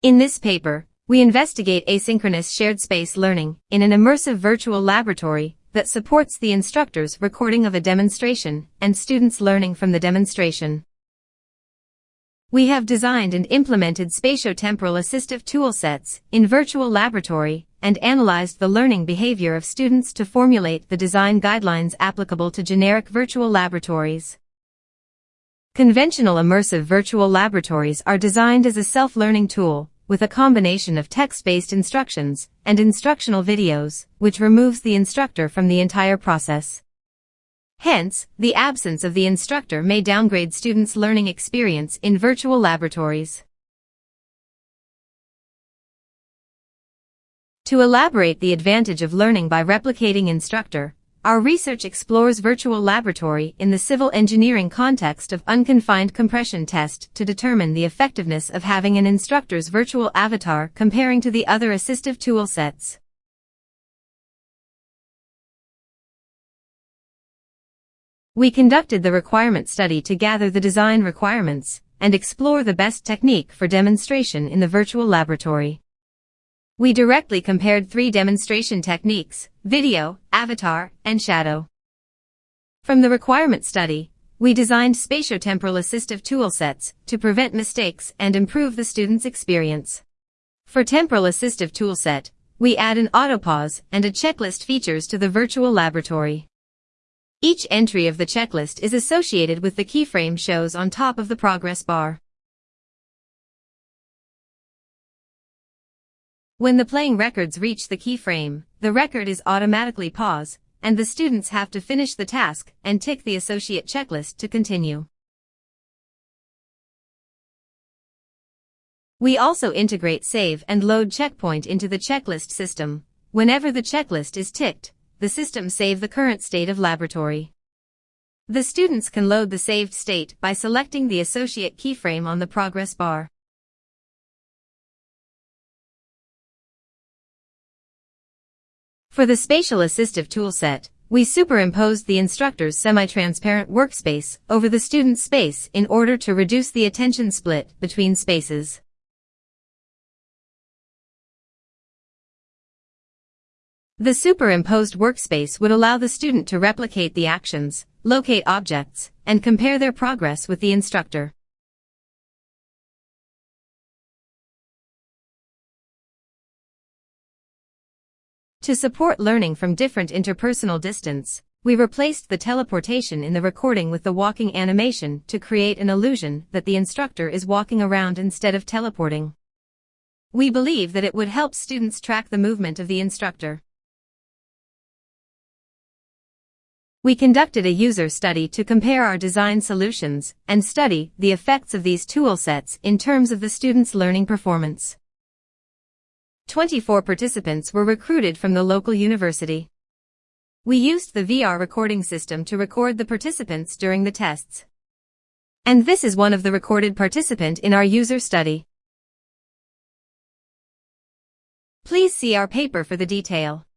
In this paper, we investigate asynchronous shared space learning in an immersive virtual laboratory that supports the instructor's recording of a demonstration and students learning from the demonstration. We have designed and implemented spatiotemporal assistive toolsets in virtual laboratory and analyzed the learning behavior of students to formulate the design guidelines applicable to generic virtual laboratories. Conventional immersive virtual laboratories are designed as a self-learning tool, with a combination of text-based instructions and instructional videos, which removes the instructor from the entire process. Hence, the absence of the instructor may downgrade students' learning experience in virtual laboratories. To elaborate the advantage of learning by replicating instructor, our research explores virtual laboratory in the civil engineering context of unconfined compression test to determine the effectiveness of having an instructor's virtual avatar comparing to the other assistive tool sets. We conducted the requirement study to gather the design requirements and explore the best technique for demonstration in the virtual laboratory. We directly compared three demonstration techniques, video, avatar, and shadow. From the requirement study, we designed spatiotemporal assistive toolsets to prevent mistakes and improve the student's experience. For temporal assistive toolset, we add an autopause and a checklist features to the virtual laboratory. Each entry of the checklist is associated with the keyframe shows on top of the progress bar. When the playing records reach the keyframe, the record is automatically paused, and the students have to finish the task and tick the associate checklist to continue. We also integrate save and load checkpoint into the checklist system. Whenever the checklist is ticked, the system save the current state of laboratory. The students can load the saved state by selecting the associate keyframe on the progress bar. For the Spatial Assistive toolset, we superimposed the instructor's semi-transparent workspace over the student's space in order to reduce the attention split between spaces. The superimposed workspace would allow the student to replicate the actions, locate objects, and compare their progress with the instructor. To support learning from different interpersonal distance, we replaced the teleportation in the recording with the walking animation to create an illusion that the instructor is walking around instead of teleporting. We believe that it would help students track the movement of the instructor. We conducted a user study to compare our design solutions and study the effects of these tool sets in terms of the student's learning performance. 24 participants were recruited from the local university. We used the VR recording system to record the participants during the tests. And this is one of the recorded participant in our user study. Please see our paper for the detail.